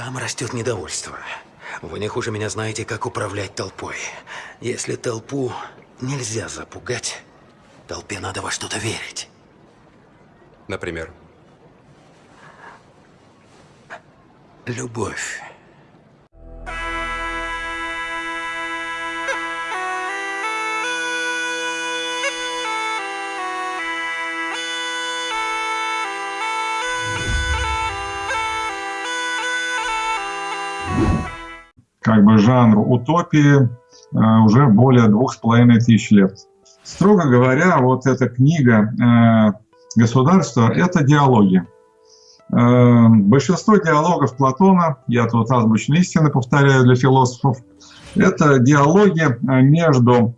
Там растет недовольство. Вы не хуже меня знаете, как управлять толпой. Если толпу нельзя запугать, толпе надо во что-то верить. Например? Любовь. Как бы жанру утопии э, уже более двух с половиной тысяч лет. Строго говоря, вот эта книга э, «Государство» — это диалоги. Э, большинство диалогов Платона, я тут азбучные истины повторяю для философов, это диалоги между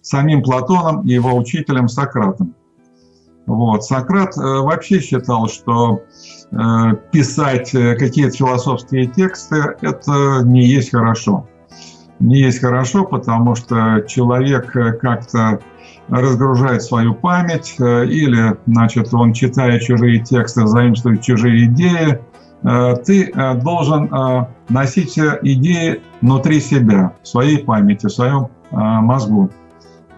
самим Платоном и его учителем Сократом. Вот. Сократ вообще считал, что Э, писать э, какие-то философские тексты, это не есть хорошо. Не есть хорошо, потому что человек э, как-то разгружает свою память, или, значит, он, читая чужие тексты, заимствует чужие идеи, ты должен носить идеи внутри себя, в своей памяти, в своем мозгу.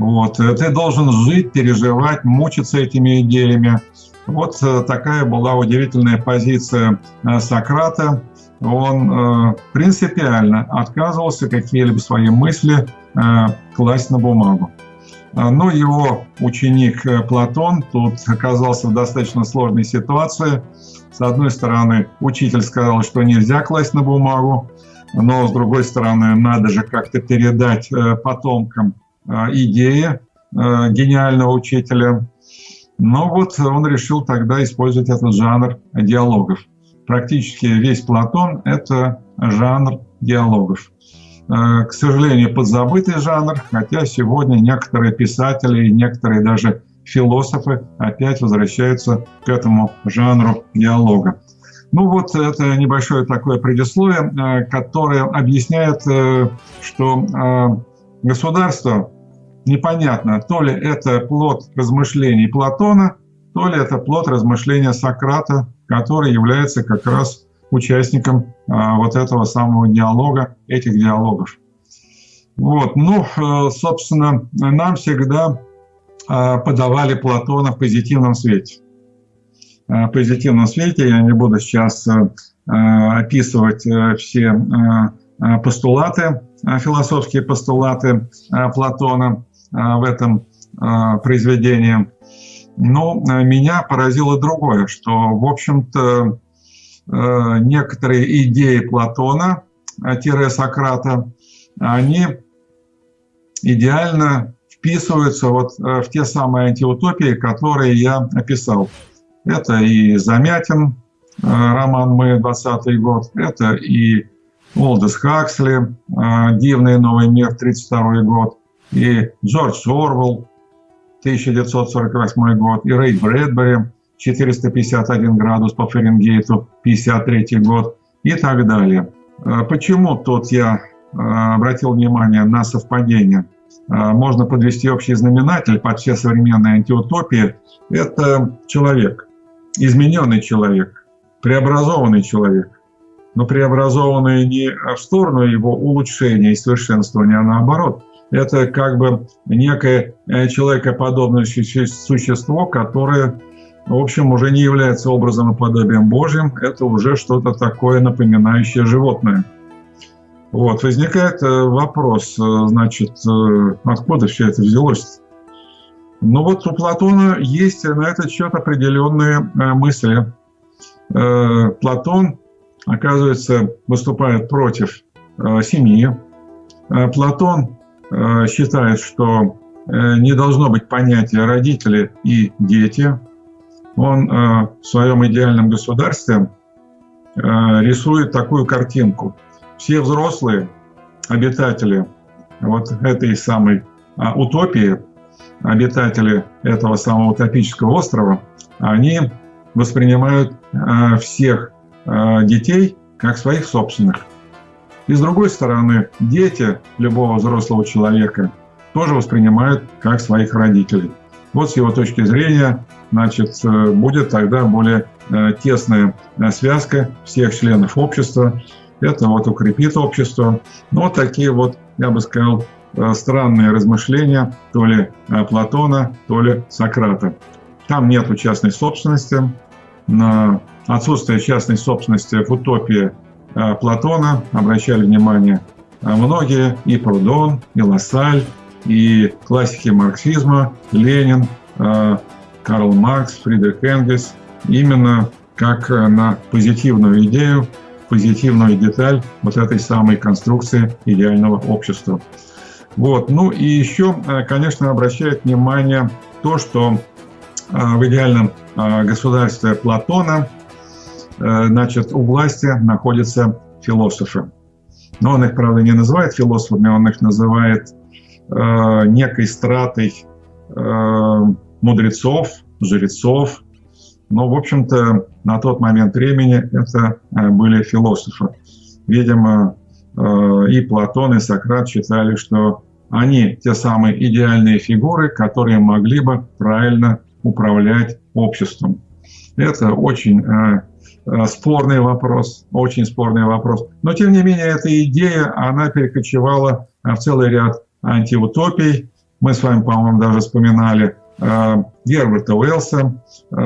Вот. Ты должен жить, переживать, мучиться этими идеями. Вот э, такая была удивительная позиция э, Сократа. Он э, принципиально отказывался какие-либо свои мысли класть на бумагу. Но его ученик Платон тут оказался в достаточно сложной ситуации. С одной стороны, учитель сказал, что нельзя класть на бумагу, но с другой стороны, надо же как-то передать потомкам идеи гениального учителя. Но вот он решил тогда использовать этот жанр диалогов. Практически весь Платон – это жанр диалогов. Э, к сожалению, подзабытый жанр, хотя сегодня некоторые писатели и некоторые даже философы опять возвращаются к этому жанру диалога. Ну вот это небольшое такое предисловие, э, которое объясняет, э, что государство непонятно, то ли это плод размышлений Платона, то ли это плод размышления Сократа, который является как раз участником а, вот этого самого диалога, этих диалогов. Вот. Ну, э, собственно, нам всегда а, подавали Платона в позитивном свете. А, в позитивном свете я не буду сейчас э, описывать э, все постулаты, философские постулаты Платона, Э, в этом э, произведении. Но э, меня поразило другое, что, в общем-то, некоторые идеи Платона, Сократа, они идеально вписываются вот в те самые антиутопии, которые я описал. Это и Замятин, роман «Мы», 20 год, это и Олдес Хаксли, «Дивный новый мир», 32 год, и Джордж Орвелл, 1948 год, и Рэй Брэдбери, 451 градус по Фаренгейту, 53 год и так далее. А почему тут я а, обратил внимание на совпадение? А, можно подвести общий знаменатель под все современные антиутопии. Это человек, измененный человек, преобразованный человек. Но преобразованный не в сторону его улучшения и совершенствования, а наоборот – это как бы некое э, человекоподобное существо, которое, в общем, уже не является образом и подобием Божьим, это уже что-то такое напоминающее животное. Вот, возникает э, вопрос, э, значит, откуда все это взялось? Ну вот у Платона есть на этот счет определенные мысли. Платон, оказывается, выступает против семьи. Платон Э, считает, что э, не должно быть понятия родители и дети. Он э, в своем идеальном государстве рисует такую картинку. Все взрослые обитатели вот этой самой утопии, обитатели этого самого утопического острова, они воспринимают всех детей как своих собственных. И с другой стороны, дети любого взрослого человека тоже воспринимают как своих родителей. Вот с его точки зрения, значит, э, будет тогда более тесная связка всех членов общества. Это вот укрепит общество. Но вот такие вот, я бы сказал, странные размышления то ли Платона, то ли Сократа. Там нет частной собственности. На отсутствие частной собственности в утопии Платона обращали внимание многие, и Прудон, и Лассаль, и классики марксизма, Ленин, э, Карл Маркс, Фридрих Энгельс, именно как э, на позитивную идею, позитивную деталь вот этой самой конструкции идеального общества. Вот. Ну и еще, э, конечно, обращает внимание то, что в идеальном государстве Платона значит, у власти находятся философы. Но он их, правда, не называет философами, он их называет Э, некой стратой э, мудрецов, жрецов. Но, в общем-то, на тот момент времени это э, были философы. Видимо, и Платон, и Сократ считали, что они те самые идеальные фигуры, которые могли бы правильно управлять обществом. Это очень спорный вопрос, очень спорный вопрос. Но, тем не менее, эта идея, она перекочевала в целый ряд антиутопий. Мы с вами, по-моему, даже вспоминали э, Герберта Уэллса, э,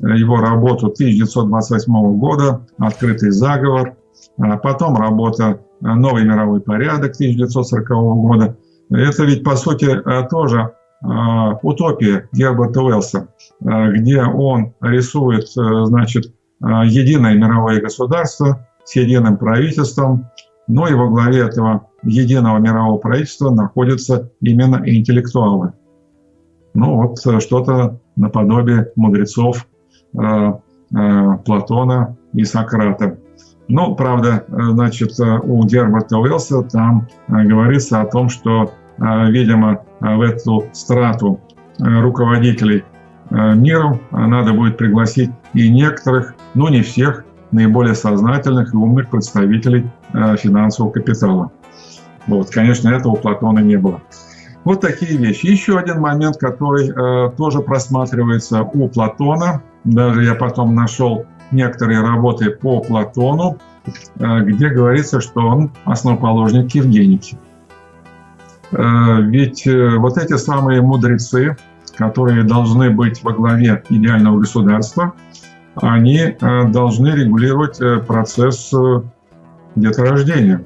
его работу 1928 года «Открытый заговор», а потом работа «Новый мировой порядок» 1940 года. Это ведь, по сути, э, тоже утопия Герберта Уэллса, где он рисует, значит, единое мировое государство с единым правительством, но и во главе этого единого мирового правительства находятся именно интеллектуалы. Ну вот э, что-то наподобие мудрецов э, э, Платона и Сократа. Но, правда, э, значит, э, у Герберта Уэллса там говорится о том, что, видимо, в эту страту руководителей миром надо будет пригласить и некоторых, но не всех, наиболее сознательных и умных представителей финансового капитала. Вот, конечно, этого у Платона не было. Вот такие вещи. Еще один момент, который э, тоже просматривается у Платона. Даже я потом нашел некоторые работы по Платону, э, где говорится, что он основоположник Евгеники. Э, ведь э, вот эти самые мудрецы, которые должны быть во главе идеального государства, они э, должны регулировать процесс деторождения.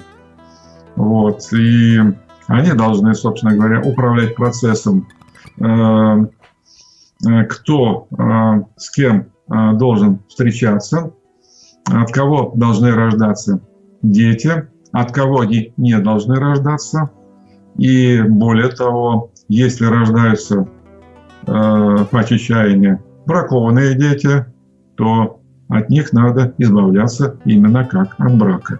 Вот. И они должны, собственно говоря, управлять процессом, кто с кем должен встречаться, от кого должны рождаться дети, от кого они не должны рождаться. И более того, если рождаются по чечаянию бракованные дети, то от них надо избавляться именно как от брака.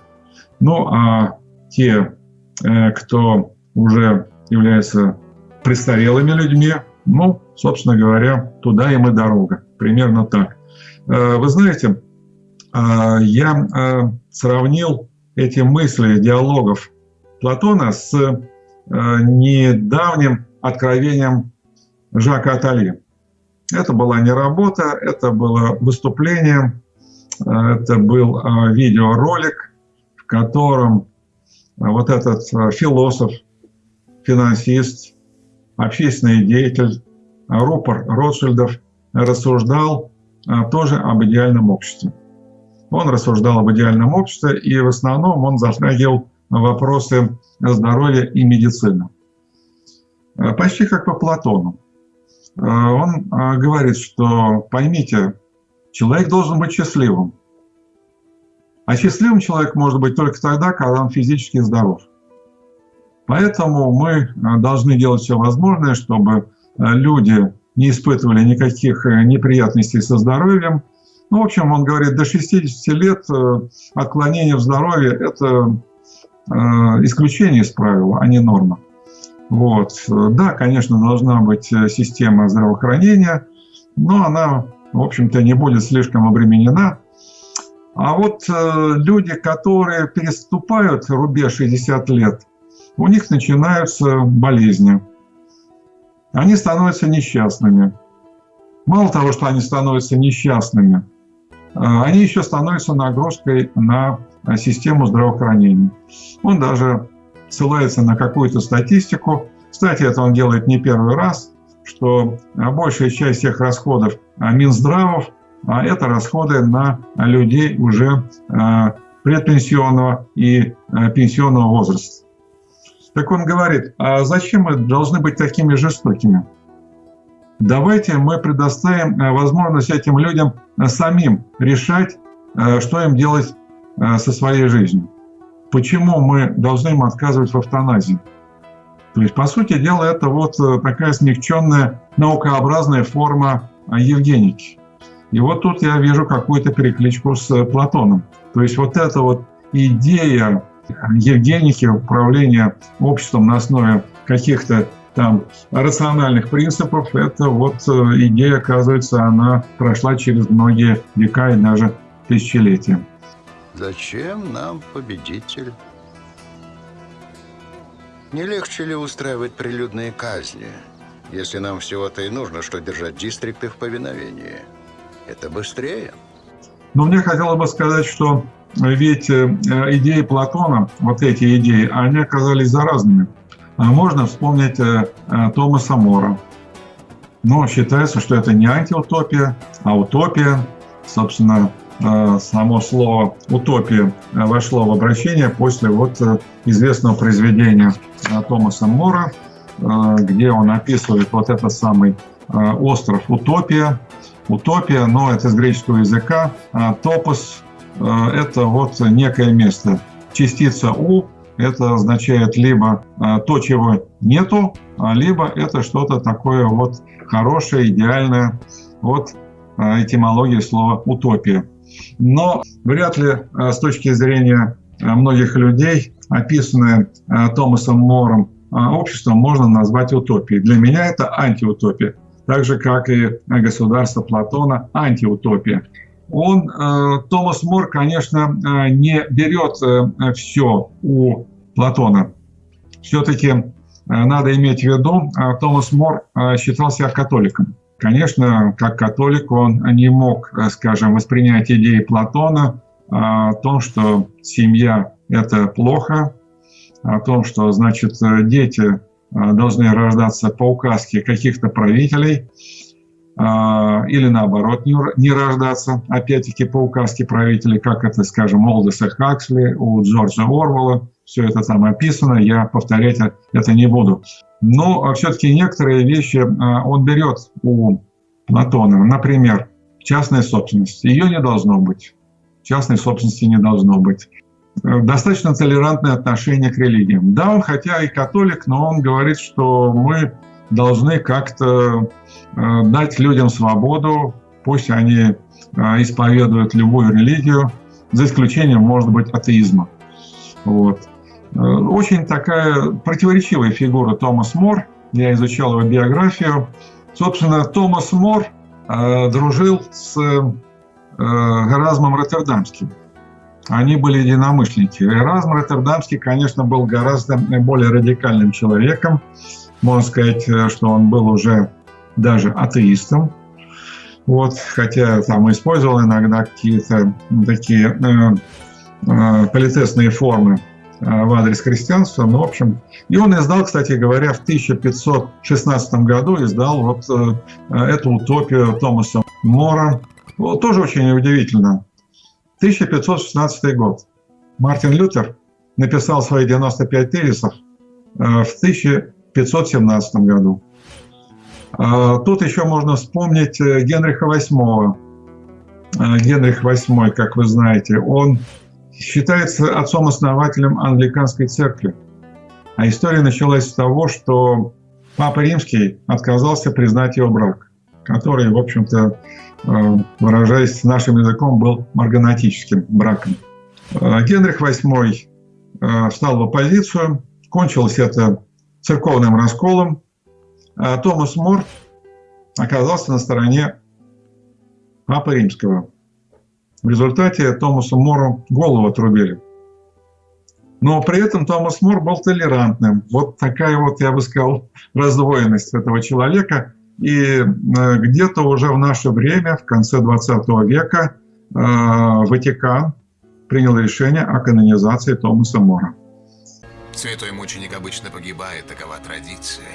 Ну а те, э, кто уже является престарелыми людьми, ну, собственно говоря, туда им и дорога. Примерно так. Э, вы знаете, э, я сравнил эти мысли диалогов Платона с недавним откровением Жака Атали. Это была не работа, это было выступление, это был видеоролик, в котором вот этот э, философ, финансист, общественный деятель, рупор Ротшильдов рассуждал э, тоже об идеальном обществе. Он рассуждал об идеальном обществе, и в основном он затрагивал вопросы здоровья и медицины. Э, почти как по Платону. Он говорит, что поймите, человек должен быть счастливым. А счастливым человек может быть только тогда, когда он физически здоров. Поэтому мы э, должны делать все возможное, чтобы э, люди не испытывали никаких э, неприятностей со здоровьем. Ну, в общем, он говорит, до 60 лет отклонение в здоровье – это исключение из правила, а не норма. Вот. Да, конечно, должна быть система здравоохранения, но она, в общем-то, не будет слишком обременена а вот э, люди, которые переступают рубеж 60 лет, у них начинаются болезни. Они становятся несчастными. Мало того, что они становятся несчастными, они еще становятся нагрузкой на систему здравоохранения. Он даже ссылается на какую-то статистику. Кстати, это он делает не первый раз, что большая часть всех расходов Минздравов – это расходы на людей уже предпенсионного и пенсионного возраста. Так он говорит, а зачем мы должны быть такими жестокими? Давайте мы предоставим возможность этим людям самим решать, что им делать со своей жизнью. Почему мы должны им отказывать в автоназии? То есть, по сути дела, это вот такая смягченная наукообразная форма евгеники. И вот тут я вижу какую-то перекличку с Платоном. То есть вот эта вот идея Евгеники, управления обществом на основе каких-то там рациональных принципов, это вот э, идея, оказывается, она прошла через многие века и даже тысячелетия. Зачем нам победитель? Не легче ли устраивать прилюдные казни, если нам всего-то и нужно, что держать дистрикты в повиновении? Это быстрее. Но мне хотелось бы сказать, что ведь э, идеи Платона, вот эти идеи, они оказались заразными. А можно вспомнить э, э, Томаса Мора. Но считается, что это не антиутопия, а утопия. Собственно, само слово «утопия» вошло в обращение после вот известного произведения Томаса Мора, где он описывает вот этот самый остров Утопия. Утопия, но это из греческого языка. Топос Э, это вот некое место. Частица У это означает либо э, то, чего нету, а либо это что-то такое вот хорошее, идеальное. Вот э, этимология слова «утопия». Но вряд ли с точки зрения многих людей, описанное Томасом Мором общество можно назвать утопией. Для меня это антиутопия. Так же, как и государство Платона, антиутопия он, э, Томас Мор, конечно, э, не берет э, все у Платона. Все-таки надо иметь в виду, Томас Мор считал себя католиком. Конечно, как католик он не мог, скажем, воспринять идеи Платона о том, что семья – это плохо, о том, что, значит, дети должны рождаться по указке каких-то правителей – или наоборот не, рождаться, опять-таки по указке правителей, как это, скажем, Олдеса Хаксли, у Джорджа Орвелла, все это там описано, я повторять это не буду. Но все-таки некоторые вещи а, он берет у Платона, например, частная собственность, ее не должно быть, частной собственности не должно быть. Достаточно толерантное отношение к религиям. Да, он хотя и католик, но он говорит, что мы должны как-то Э, дать людям свободу, пусть они э, исповедуют любую религию, за исключением, может быть, атеизма. Вот. Э, очень такая противоречивая фигура Томас Мор. Я изучал его биографию. Собственно, Томас Мор э, дружил с э, Эразмом Роттердамским. Они были единомышленники. Эразм Роттердамский, конечно, был гораздо более радикальным человеком. Можно сказать, что он был уже даже атеистом. Вот, хотя там использовал иногда какие-то такие э, э, политесные формы в адрес христианства, но, в общем, и он издал, кстати говоря, в 1516 году издал вот э, эту утопию Томаса Мора. Вот, тоже очень удивительно. 1516 год. Мартин Лютер написал свои 95 тезисов э, в 1517 году. Тут еще можно вспомнить э, Генриха VIII. Генрих VIII, как вы знаете, он считается отцом-основателем англиканской церкви. А история началась с того, что Папа Римский отказался признать его брак, который, в общем-то, э, выражаясь нашим языком, был марганатическим браком. А, Генрих VIII э, встал в оппозицию, кончилось это церковным расколом, а Томас Мор оказался на стороне Папы Римского. В результате Томасу Мору голову отрубили. Но при этом Томас Мор был толерантным. Вот такая вот, я бы сказал, раздвоенность этого человека. И э, где-то уже в наше время, в конце 20 века, Ватикан принял решение о канонизации Томаса Мора. Святой мученик обычно погибает, такова традиция.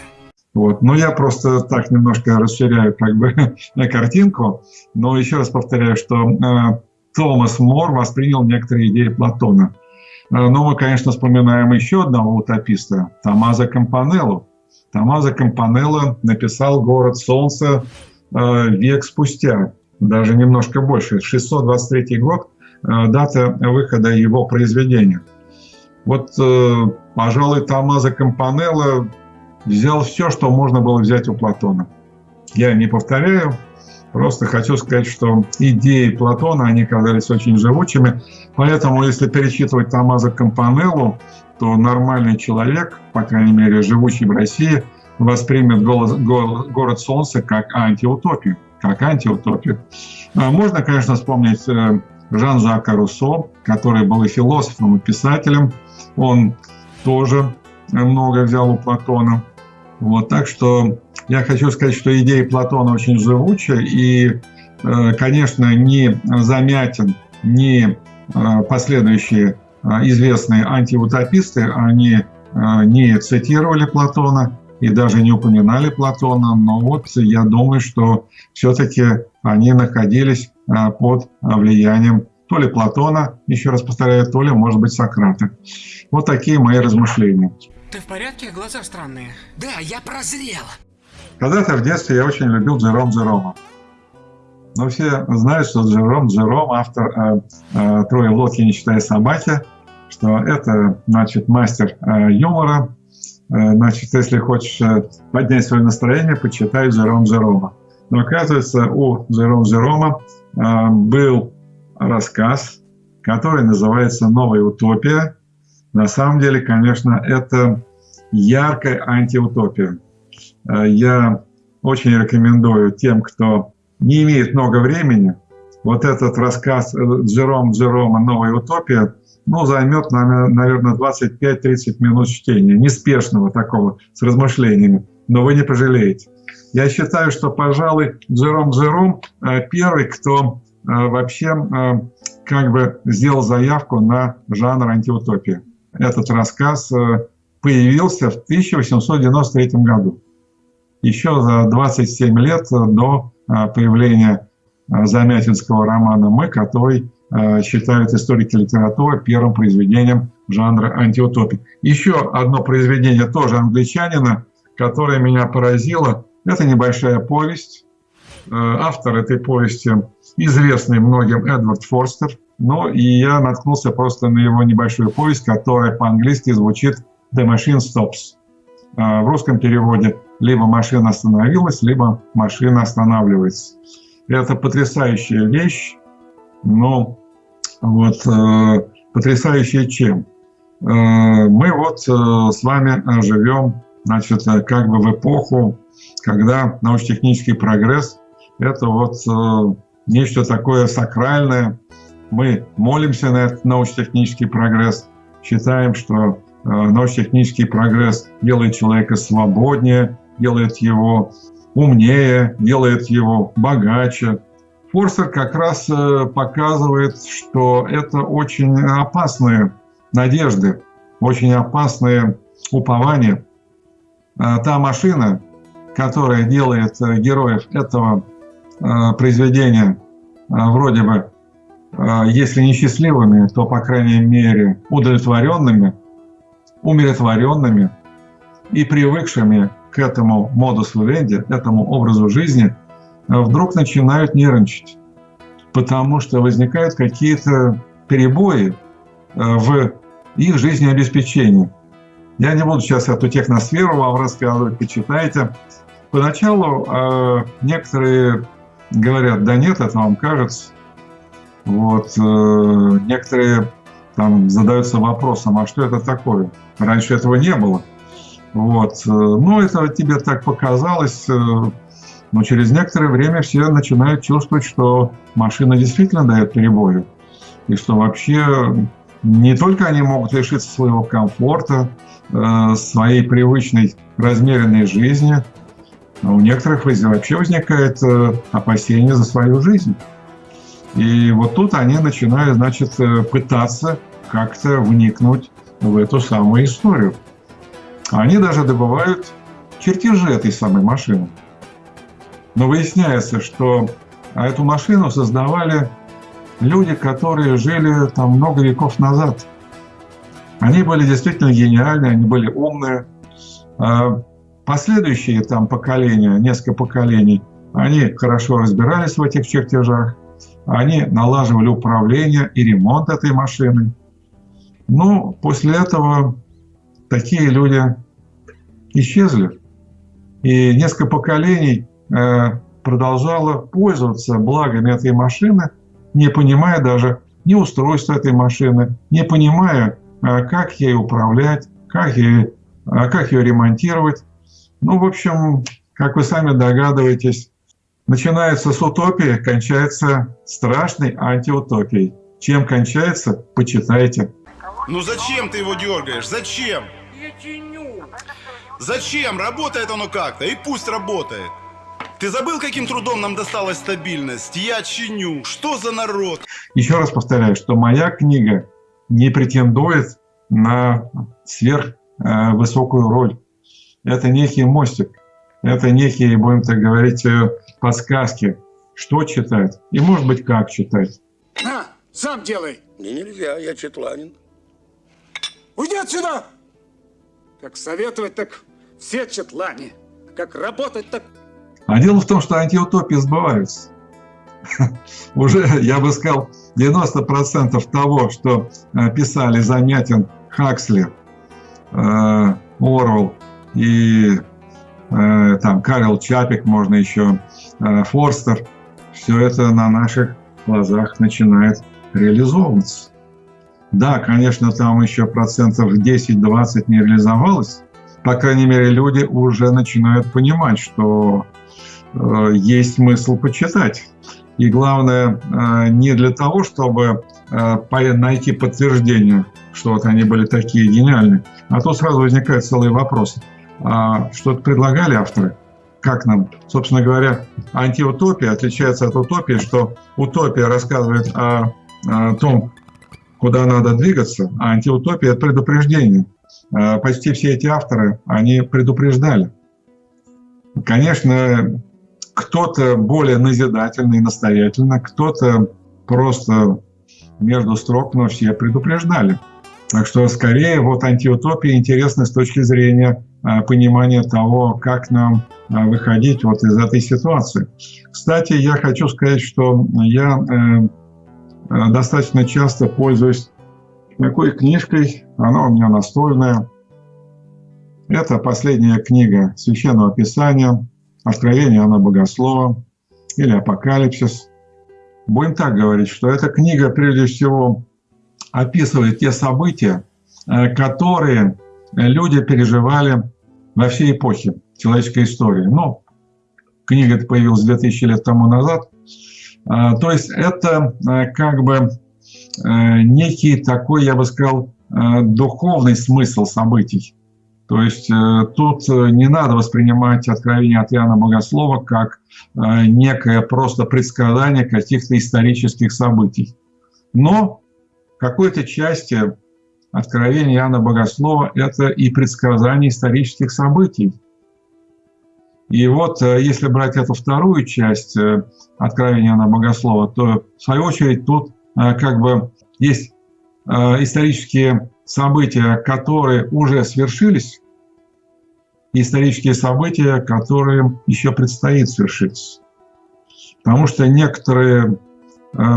Вот. Но я просто так немножко расширяю как бы картинку. Но еще раз повторяю, что э, Томас Мор воспринял некоторые идеи Платона. Э, но мы, конечно, вспоминаем еще одного утописта, Томазо Кампанеллу. Томазо Кампанелло написал «Город солнца» э, век спустя, даже немножко больше, 623 год, э, дата выхода его произведения. Вот, пожалуй, Томазо Кампанелло взял все, что можно было взять у Платона. Я не повторяю, просто хочу сказать, что идеи Платона, они казались очень живучими. Поэтому, если перечитывать Томазо Кампанеллу, то нормальный человек, по крайней мере, живущий в России, воспримет город солнца как антиутопию. Как антиутопию. А можно, конечно, вспомнить э, Жан-Жака Руссо, который был и философом, и писателем. Он тоже много взял у Платона. Вот, так что я хочу сказать, что идеи Платона очень живучие, и, э, конечно, ни Замятин, ни э, последующие э, известные антиутописты, они не цитировали Платона и даже не упоминали Платона, но вот я думаю, что все-таки они находились под влиянием то ли Платона, еще раз повторяю, то ли, может быть, Сократа. Вот такие мои размышления. Ты в порядке? Глаза странные. Да, я прозрел. Когда-то в детстве я очень любил Джером Джерома. Но все знают, что Джером Джером, автор э, э, «Трое в лодке, не считая собаки», что это, значит, мастер э, юмора. Э, значит, если хочешь э, поднять свое настроение, почитай Джером Джерома. Но оказывается, у Джером Джерома э, был рассказ, который называется «Новая утопия», на самом деле, конечно, это яркая антиутопия. Э, я очень рекомендую тем, кто не имеет много времени, вот этот рассказ Джером Джерома. «Новая утопия» ну, займет, наверное, 25-30 минут чтения, неспешного такого, с размышлениями, но вы не пожалеете. Я считаю, что, пожалуй, Джером Джером э, первый, кто э, вообще как бы сделал заявку на жанр антиутопии этот рассказ э, появился в 1893 году, еще за 27 лет до э, появления э, Замятинского романа «Мы», который считают историки литературы первым произведением жанра антиутопии. Еще одно произведение тоже англичанина, которое меня поразило, это небольшая повесть. Автор этой повести известный многим Эдвард Форстер – ну, и я наткнулся просто на его небольшую повесть, которая по-английски звучит «The machine stops». А, в русском переводе либо машина остановилась, либо машина останавливается. Это потрясающая вещь, но вот э, потрясающая чем? Э, мы вот э, с вами живем, значит, как бы в эпоху, когда научно-технический прогресс – это вот э, нечто такое сакральное, мы молимся на этот научно-технический прогресс, считаем, что э, научно-технический прогресс делает человека свободнее, делает его умнее, делает его богаче. Форстер как раз э, показывает, что это очень опасные надежды, очень опасные упования. Э, та машина, которая делает героев этого произведения вроде бы если не счастливыми, то, по крайней мере, удовлетворенными, умиротворенными и привыкшими к этому модус вивенди, этому образу жизни, а, вдруг начинают нервничать, потому что возникают какие-то перебои а, в их жизнеобеспечении. Я не буду сейчас эту техносферу вам рассказывать, почитайте. Поначалу некоторые говорят, да нет, это вам кажется. Вот, э, некоторые там задаются вопросом, а что это такое? Раньше этого не было. Вот. Э, ну, это тебе так показалось, э, но через некоторое время все начинают чувствовать, что машина действительно дает перебои. И что вообще не только они могут лишиться своего комфорта, своей привычной размеренной жизни, но у некоторых вообще возникает опасение за свою жизнь. И вот тут они начинают, значит, э, пытаться как-то вникнуть в эту самую историю. Они даже добывают чертежи этой самой машины. Но выясняется, что эту машину создавали люди, которые жили там много веков назад. Они были действительно гениальны, они были умные. А последующие там поколения, несколько поколений, они хорошо разбирались в этих чертежах, они налаживали управление и ремонт этой машины. Но после этого такие люди исчезли. И несколько поколений э, продолжало пользоваться благами этой машины, не понимая даже ни устройства этой машины, не понимая, э, как ей управлять, как, ей, э, как ее ремонтировать. Ну, в общем, как вы сами догадываетесь, начинается с утопии, кончается страшной антиутопией. Чем кончается, почитайте. Ну зачем ты его дергаешь? Зачем? Зачем? Работает оно как-то, и пусть работает. Ты забыл, каким трудом нам досталась стабильность? Я чиню. Что за народ? Еще раз повторяю, что моя книга не претендует на сверхвысокую роль. Это некий мостик. Это некие, будем так говорить, э, подсказки, что читать и, может быть, как читать. На, сам делай. Мне нельзя, я четланин. Уйди отсюда! Как советовать, так все четлане. Как работать, так... А дело в том, что антиутопии сбываются. Уже, я бы сказал, 90% того, что э, писали Замятин, Хаксли, э, Орвел и там Карел Чапик, можно еще Форстер, все это на наших глазах начинает реализовываться. Да, конечно, там еще процентов 10-20 не реализовалось. По крайней мере, люди уже начинают понимать, что э, есть смысл почитать. И главное, э, не для того, чтобы э, найти подтверждение, что вот они были такие гениальные, а то сразу возникают целые вопросы. А что-то предлагали авторы? Как нам? Собственно говоря, антиутопия отличается от утопии, что утопия рассказывает о, о том, куда надо двигаться, а антиутопия – это предупреждение. А, почти все эти авторы, они предупреждали. Конечно, кто-то более назидательный, настоятельно, кто-то просто между строк, но все предупреждали. Так что скорее вот антиутопия интересна с точки зрения а, понимания того, как нам а, выходить вот из этой ситуации. Кстати, я хочу сказать, что я э, достаточно часто пользуюсь такой книжкой, она у меня настольная. Это последняя книга Священного Писания, Откровение Анна Богослова или Апокалипсис. Будем так говорить, что эта книга прежде всего описывает те события, э, которые люди переживали во всей эпохе человеческой истории. Ну, книга эта появилась 2000 лет тому назад, а, то есть это как бы э, некий такой, я бы сказал, э, духовный смысл событий. То есть э, тут не надо воспринимать откровение от Иоанна Богослова как некое просто предсказание каких-то исторических событий. Но какой-то части откровение Иоанна Богослова – это и предсказание исторических событий. И вот э, если брать эту вторую часть э, откровения на богослова, то в свою очередь тут э, как бы есть исторические события, которые уже свершились, и исторические события, которые еще предстоит свершиться. Потому что некоторые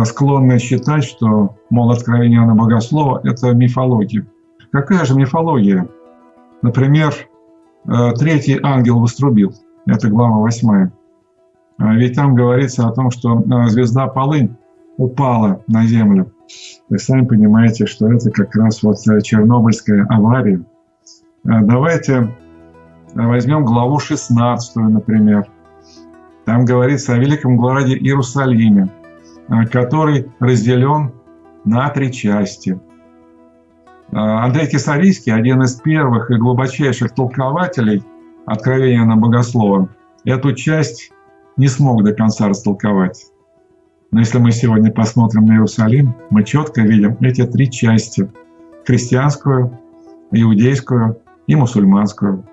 склонны считать, что, мол, откровение на богослова – это мифология. Какая же мифология? Например, третий ангел вострубил – это глава 8. А ведь там говорится о том, что а, звезда Полынь упала на Землю. Вы сами понимаете, что это как раз вот э, Чернобыльская авария. Давайте возьмем главу 16, например. Там говорится о великом городе Иерусалиме, который разделен на три части. Андрей Кисарийский, один из первых и глубочайших толкователей – откровения на богослова, эту часть не смог до конца растолковать. Но если мы сегодня посмотрим на Иерусалим, мы четко видим эти три части – христианскую, иудейскую и мусульманскую.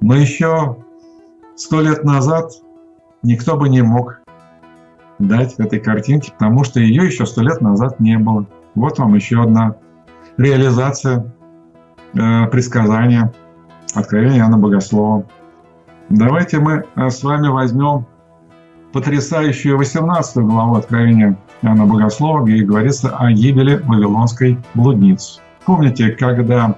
Но еще сто лет назад никто бы не мог дать этой картинке, потому что ее еще сто лет назад не было. Вот вам еще одна реализация э, предсказания Откровения Иоанна Богослова. Давайте мы э, с вами возьмем потрясающую 18 главу Откровения Иоанна Богослова, где говорится о гибели Вавилонской блудницы. Помните, когда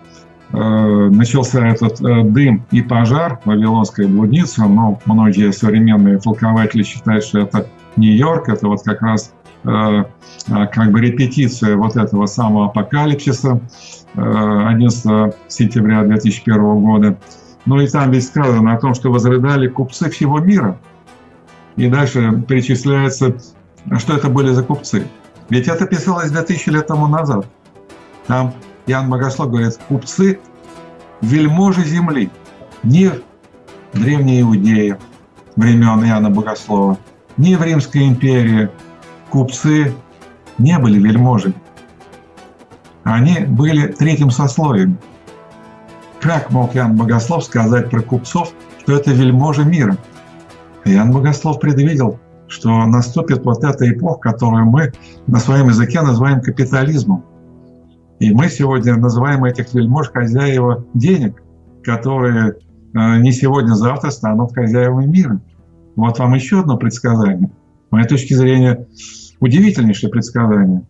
э, начался этот э, дым и пожар Вавилонской блудницы, но многие современные толкователи считают, что это Нью-Йорк, это вот как раз э, э как бы репетиция вот этого самого апокалипсиса 11 э, сентября 2001 года. Ну и там ведь сказано о том, что возрыдали купцы всего мира. И дальше перечисляется, что это были за купцы. Ведь это писалось 2000 лет тому назад. Там Иоанн Богослов говорит, купцы – вельможи земли, не в Древней Иудее времен Иоанна Богослова, не в Римской империи. Купцы не были вельможами. Они были третьим сословием. Как мог Иоанн Богослов сказать про купцов, что это вельможи мира? Иоанн Богослов предвидел, что наступит вот эта эпоха, которую мы на своем языке называем капитализмом. И мы сегодня называем этих вельмож хозяева денег, которые э, не сегодня-завтра станут хозяевами мира. Вот вам еще одно предсказание. С моей точки зрения, удивительнейшее предсказание.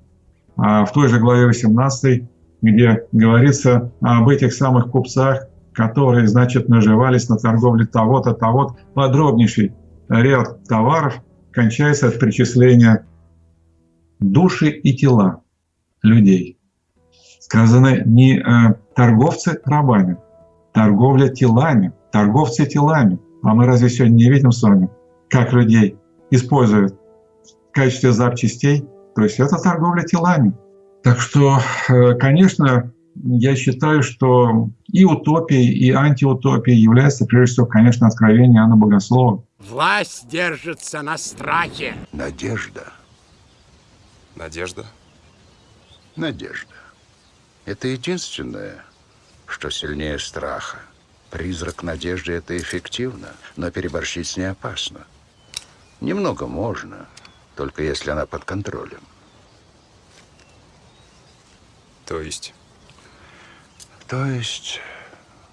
А в той же главе 18, где говорится об этих самых купцах, которые, значит, наживались на торговле того-то, того-то, подробнейший ряд товаров кончается от причисления души и тела людей. Сказано не э, торговцы рабами, торговля телами, торговцы телами. А мы разве сегодня не видим с вами, как людей используют в качестве запчастей? То есть это торговля телами. Так что, э, конечно, я считаю, что и утопией, и антиутопией является, прежде всего, конечно, откровение Анны Богослова. Власть держится на страхе. Надежда. Надежда? Надежда. Это единственное, что сильнее страха. Призрак надежды – это эффективно, но переборщить с ней опасно. Немного можно, только если она под контролем. То есть? То есть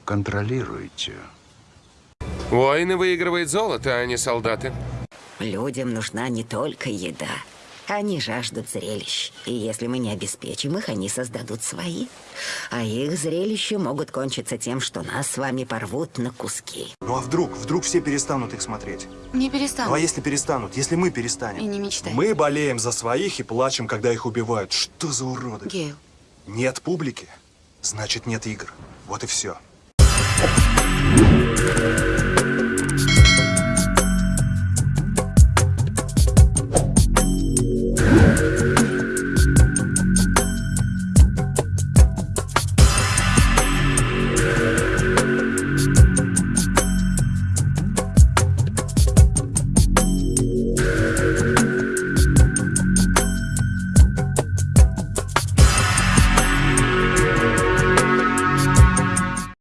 контролируйте. Воины выигрывают золото, а не солдаты. Людям нужна не только еда. Они жаждут зрелищ. И если мы не обеспечим их, они создадут свои. А их зрелища могут кончиться тем, что нас с вами порвут на куски. Ну а вдруг? Вдруг все перестанут их смотреть? Не перестанут. Ну а если перестанут? Если мы перестанем? И не мечтай. Мы болеем за своих и плачем, когда их убивают. Что за уроды? Гейл. Нет публики, значит нет игр. Вот и все.